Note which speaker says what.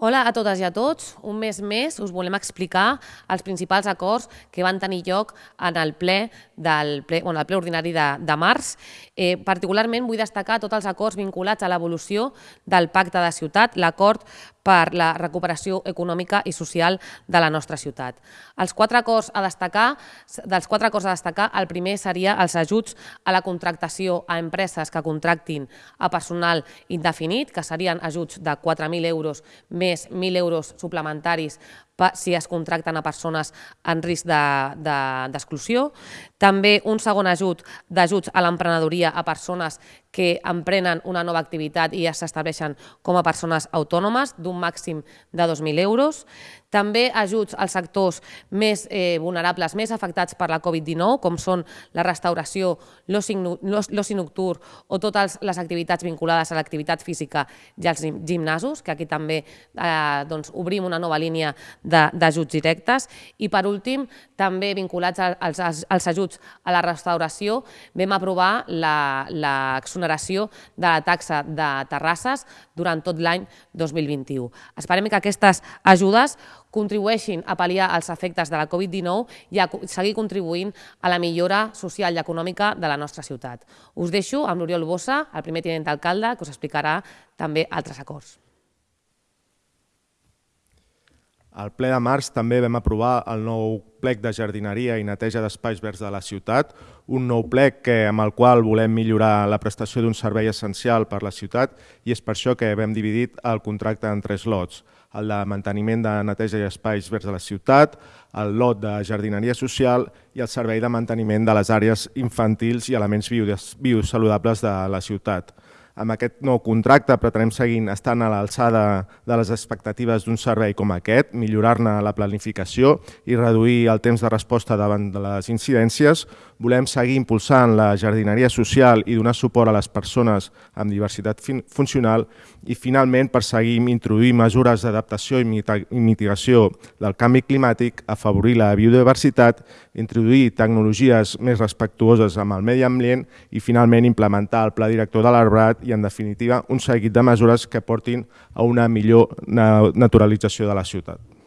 Speaker 1: Hola a totes i a tots. Un mes més us volem explicar els principals acords que van tenir lloc en el ple, del ple, bueno, el ple ordinari de, de març. Eh, particularment vull destacar tots els acords vinculats a l'evolució del pacte de ciutat, l'acord per la recuperació econòmica i social de la nostra ciutat. Els quatre acords a destacar, dels quatre acords a destacar, el primer seria els ajuts a la contractació a empreses que contractin a personal indefinit, que serien ajuts de 4.000 euros més més 1.000 euros suplementaris si es contracten a persones en risc d'exclusió. De, de, També un segon ajut d'ajuts a l'emprenedoria a persones que emprenen una nova activitat i ja s'estableixen com a persones autònomes d'un màxim de 2.000 euros. També ajuts als sectors més eh, vulnerables, més afectats per la Covid-19, com són la restauració, l'oci nocturn o totes les activitats vinculades a l'activitat física i als gimnasos, que aquí també eh, doncs, obrim una nova línia d'ajuts directes. I per últim, també vinculats als, als ajuts a la restauració, vam aprovar l'exoneració de la taxa de terrasses durant tot l'any 2021. Esperem que aquestes ajudes contribueixin a pal·liar els efectes de la Covid-19 i a seguir contribuint a la millora social i econòmica de la nostra ciutat. Us deixo amb l'Oriol Bossa, el primer tinent d'alcalde, que us explicarà també altres acords.
Speaker 2: Al ple de març també vam aprovar el nou plec de jardineria i neteja d'espais verds de la ciutat, un nou plec que, amb el qual volem millorar la prestació d'un servei essencial per la ciutat i és per això que vam dividit el contracte en tres lots, el de manteniment de neteja i espais verds de la ciutat, el lot de jardineria social i el servei de manteniment de les àrees infantils i elements biosaludables de la ciutat. Amb aquest nou contracte pretenem seguir estant a l'alçada de les expectatives d'un servei com aquest, millorar-ne la planificació i reduir el temps de resposta davant de les incidències. Volem seguir impulsant la jardineria social i donar suport a les persones amb diversitat funcional i, finalment, per seguir introduir mesures d'adaptació i mitigació del canvi climàtic, afavorir la biodiversitat, introduir tecnologies més respectuoses amb el medi ambient i, finalment, implementar el Pla Director de l'Arbrat i, en definitiva, un seguit de mesures que portin a una millor naturalització de la ciutat.